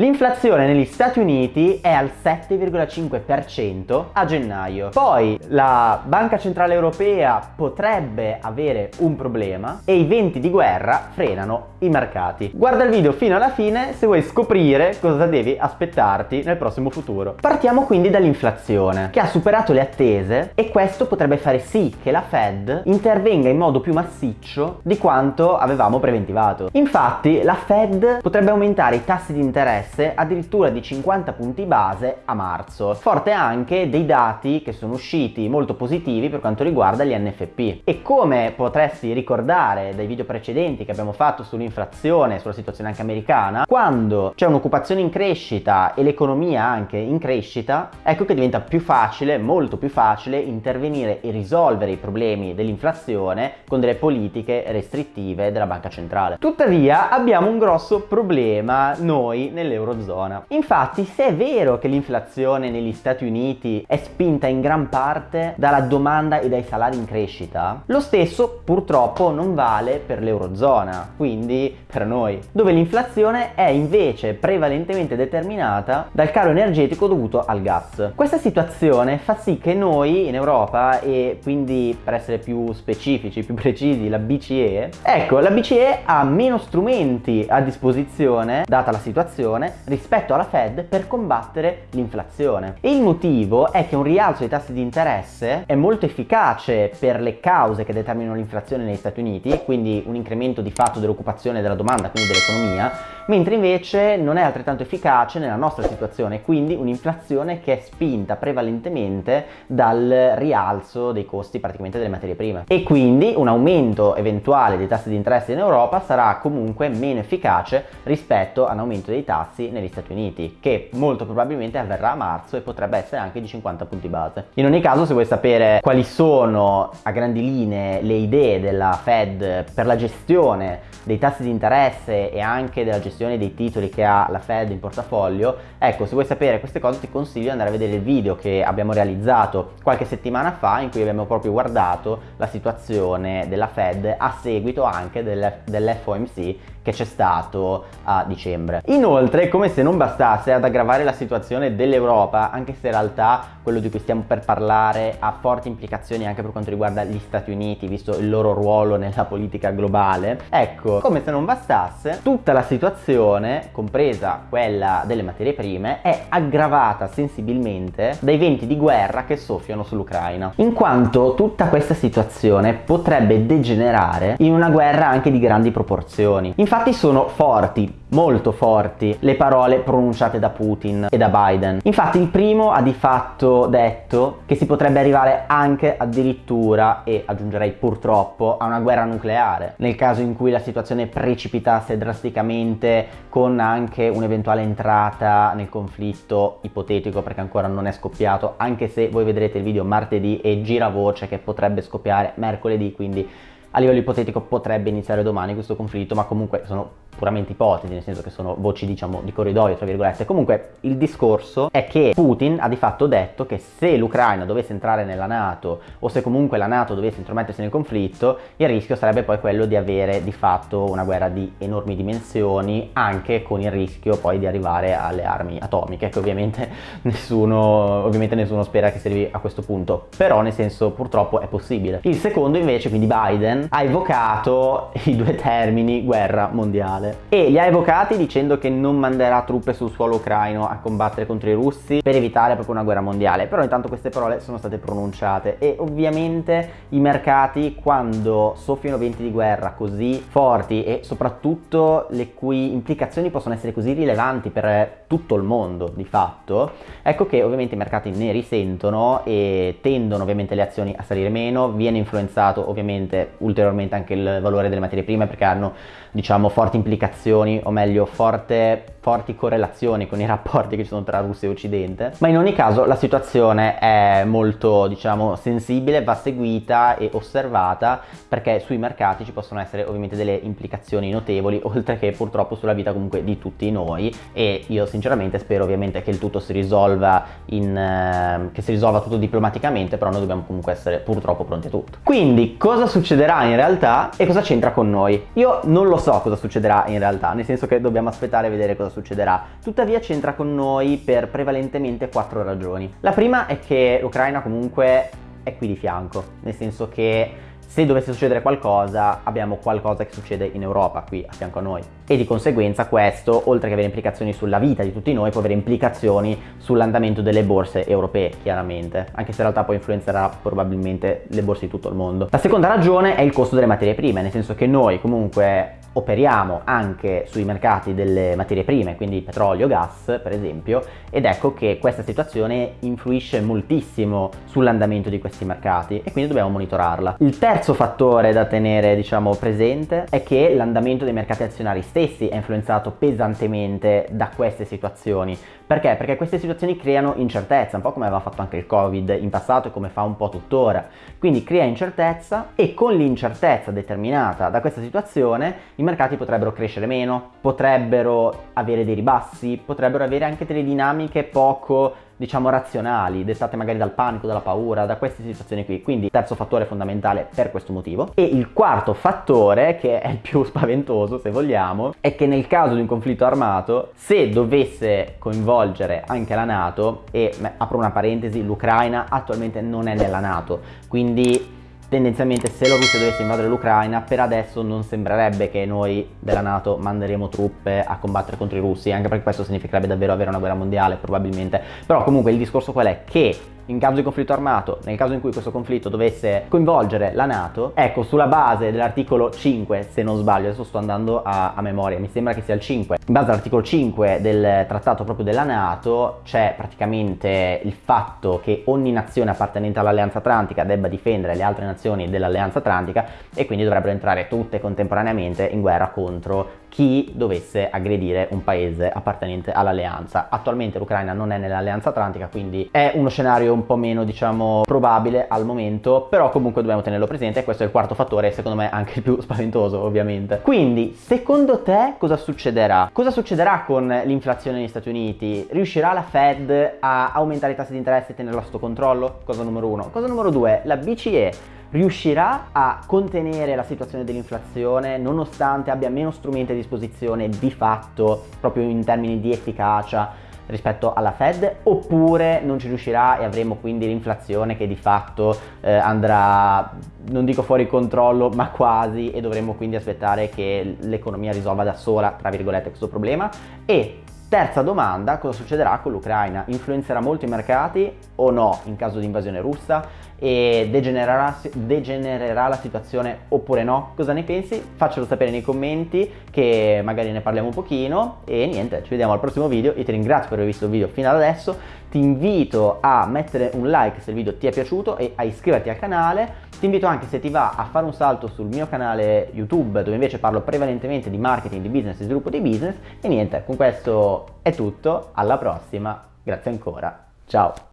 L'inflazione negli Stati Uniti è al 7,5% a gennaio. Poi la Banca Centrale Europea potrebbe avere un problema e i venti di guerra frenano i mercati. Guarda il video fino alla fine se vuoi scoprire cosa devi aspettarti nel prossimo futuro. Partiamo quindi dall'inflazione che ha superato le attese e questo potrebbe fare sì che la Fed intervenga in modo più massiccio di quanto avevamo preventivato. Infatti la Fed potrebbe aumentare i tassi di interesse interesse addirittura di 50 punti base a marzo. Forte anche dei dati che sono usciti molto positivi per quanto riguarda gli NFP. E come potresti ricordare dai video precedenti che abbiamo fatto sull'inflazione, sulla situazione anche americana, quando c'è un'occupazione in crescita e l'economia anche in crescita, ecco che diventa più facile, molto più facile, intervenire e risolvere i problemi dell'inflazione con delle politiche restrittive della banca centrale. Tuttavia abbiamo un grosso problema noi nell'Europa dell'Eurozona. Infatti se è vero che l'inflazione negli Stati Uniti è spinta in gran parte dalla domanda e dai salari in crescita, lo stesso purtroppo non vale per l'Eurozona, quindi per noi, dove l'inflazione è invece prevalentemente determinata dal caro energetico dovuto al gas. Questa situazione fa sì che noi in Europa e quindi per essere più specifici, più precisi, la BCE, ecco, la BCE ha meno strumenti a disposizione, data la situazione, rispetto alla Fed per combattere l'inflazione. E il motivo è che un rialzo dei tassi di interesse è molto efficace per le cause che determinano l'inflazione negli Stati Uniti, quindi un incremento di fatto dell'occupazione e della domanda, quindi dell'economia, mentre invece non è altrettanto efficace nella nostra situazione, quindi un'inflazione che è spinta prevalentemente dal rialzo dei costi praticamente delle materie prime. E quindi un aumento eventuale dei tassi di interesse in Europa sarà comunque meno efficace rispetto a un aumento dei tassi tassi negli Stati Uniti, che molto probabilmente avverrà a marzo e potrebbe essere anche di 50 punti base. In ogni caso, se vuoi sapere quali sono a grandi linee le idee della Fed per la gestione dei tassi di interesse e anche della gestione dei titoli che ha la Fed in portafoglio, ecco, se vuoi sapere queste cose ti consiglio di andare a vedere il video che abbiamo realizzato qualche settimana fa in cui abbiamo proprio guardato la situazione della Fed a seguito anche dell'FOMC che c'è stato a dicembre. Inoltre, come se non bastasse ad aggravare la situazione dell'Europa, anche se in realtà quello di cui stiamo per parlare ha forti implicazioni anche per quanto riguarda gli Stati Uniti, visto il loro ruolo nella politica globale, ecco, come se non bastasse, tutta la situazione, compresa quella delle materie prime, è aggravata sensibilmente dai venti di guerra che soffiano sull'Ucraina, in quanto tutta questa situazione potrebbe degenerare in una guerra anche di grandi proporzioni. Infatti sono forti, molto forti, le parole pronunciate da Putin e da Biden. Infatti il primo ha di fatto detto che si potrebbe arrivare anche addirittura, e aggiungerei purtroppo, a una guerra nucleare, nel caso in cui la situazione precipitasse drasticamente con anche un'eventuale entrata nel conflitto ipotetico perché ancora non è scoppiato, anche se voi vedrete il video martedì e gira voce che potrebbe scoppiare mercoledì, quindi a livello ipotetico potrebbe iniziare domani questo conflitto, ma comunque sono puramente ipotesi, nel senso che sono voci diciamo di corridoio tra virgolette. Comunque il discorso è che Putin ha di fatto detto che se l'Ucraina dovesse entrare nella Nato o se comunque la Nato dovesse intromettersi nel conflitto, il rischio sarebbe poi quello di avere di fatto una guerra di enormi dimensioni, anche con il rischio poi di arrivare alle armi atomiche, che ovviamente nessuno, ovviamente nessuno spera che si arrivi a questo punto, però nel senso purtroppo è possibile. Il secondo invece, quindi Biden, ha evocato i due termini guerra mondiale e li ha evocati dicendo che non manderà truppe sul suolo ucraino a combattere contro i russi per evitare proprio una guerra mondiale. Però intanto queste parole sono state pronunciate e ovviamente i mercati quando soffiano venti di guerra così forti e soprattutto le cui implicazioni possono essere così rilevanti per tutto il mondo di fatto ecco che ovviamente i mercati ne risentono e tendono ovviamente le azioni a salire meno viene influenzato ovviamente ulteriormente anche il valore delle materie prime perché hanno diciamo forti implicazioni o meglio forte forti correlazioni con i rapporti che ci sono tra Russia e Occidente. Ma in ogni caso la situazione è molto diciamo sensibile va seguita e osservata perché sui mercati ci possono essere ovviamente delle implicazioni notevoli oltre che purtroppo sulla vita comunque di tutti noi e io sinceramente spero ovviamente che il tutto si risolva in eh, che si risolva tutto diplomaticamente però noi dobbiamo comunque essere purtroppo pronti a tutto quindi cosa succederà in realtà e cosa c'entra con noi io non lo so cosa succederà in realtà, nel senso che dobbiamo aspettare e vedere cosa succederà. Tuttavia c'entra con noi per prevalentemente quattro ragioni. La prima è che l'Ucraina comunque è qui di fianco, nel senso che se dovesse succedere qualcosa abbiamo qualcosa che succede in Europa qui a fianco a noi e di conseguenza questo oltre che avere implicazioni sulla vita di tutti noi può avere implicazioni sull'andamento delle borse europee chiaramente anche se in realtà poi influenzerà probabilmente le borse di tutto il mondo. La seconda ragione è il costo delle materie prime nel senso che noi comunque operiamo anche sui mercati delle materie prime, quindi petrolio, gas per esempio, ed ecco che questa situazione influisce moltissimo sull'andamento di questi mercati e quindi dobbiamo monitorarla. Il terzo fattore da tenere diciamo presente è che l'andamento dei mercati azionari stessi è influenzato pesantemente da queste situazioni. Perché? Perché queste situazioni creano incertezza, un po' come aveva fatto anche il Covid in passato e come fa un po' tuttora. Quindi crea incertezza e con l'incertezza determinata da questa situazione i mercati potrebbero crescere meno, potrebbero avere dei ribassi, potrebbero avere anche delle dinamiche poco diciamo razionali, dettate magari dal panico, dalla paura, da queste situazioni qui. Quindi terzo fattore fondamentale per questo motivo. E il quarto fattore, che è il più spaventoso se vogliamo, è che nel caso di un conflitto armato, se dovesse coinvolgere anche la Nato, e apro una parentesi, l'Ucraina attualmente non è nella Nato, quindi tendenzialmente se la Russia dovesse invadere l'Ucraina per adesso non sembrerebbe che noi della Nato manderemo truppe a combattere contro i russi anche perché questo significherebbe davvero avere una guerra mondiale probabilmente. Però comunque il discorso qual è? Che in caso di conflitto armato, nel caso in cui questo conflitto dovesse coinvolgere la Nato, ecco, sulla base dell'articolo 5, se non sbaglio, adesso sto andando a, a, memoria, mi sembra che sia il 5, in base all'articolo 5 del trattato proprio della Nato c'è praticamente il fatto che ogni nazione appartenente all'Alleanza Atlantica debba difendere le altre nazioni dell'Alleanza Atlantica e quindi dovrebbero entrare tutte contemporaneamente in guerra contro chi dovesse aggredire un paese appartenente all'alleanza. Attualmente l'Ucraina non è nell'alleanza atlantica, quindi è uno scenario un po' meno, diciamo, probabile al momento, però comunque dobbiamo tenerlo presente e questo è il quarto fattore, secondo me anche il più spaventoso, ovviamente. Quindi, secondo te cosa succederà? Cosa succederà con l'inflazione negli Stati Uniti? Riuscirà la Fed a aumentare i tassi di interesse e tenerlo sotto controllo? Cosa numero uno. Cosa numero due, la BCE riuscirà a contenere la situazione dell'inflazione nonostante abbia meno strumenti a disposizione di fatto proprio in termini di efficacia rispetto alla Fed oppure non ci riuscirà e avremo quindi l'inflazione che di fatto eh, andrà non dico fuori controllo ma quasi e dovremo quindi aspettare che l'economia risolva da sola tra virgolette questo problema. E Terza domanda, cosa succederà con l'Ucraina? Influenzerà molto i mercati o no in caso di invasione russa? E degenererà, degenererà, la situazione oppure no? Cosa ne pensi? Faccelo sapere nei commenti che magari ne parliamo un pochino e niente, ci vediamo al prossimo video, io ti ringrazio per aver visto il video fino ad adesso, ti invito a mettere un like se il video ti è piaciuto e a iscriverti al canale ti invito anche se ti va a fare un salto sul mio canale YouTube dove invece parlo prevalentemente di marketing, di business e sviluppo di business. E niente, con questo è tutto, alla prossima, grazie ancora, ciao!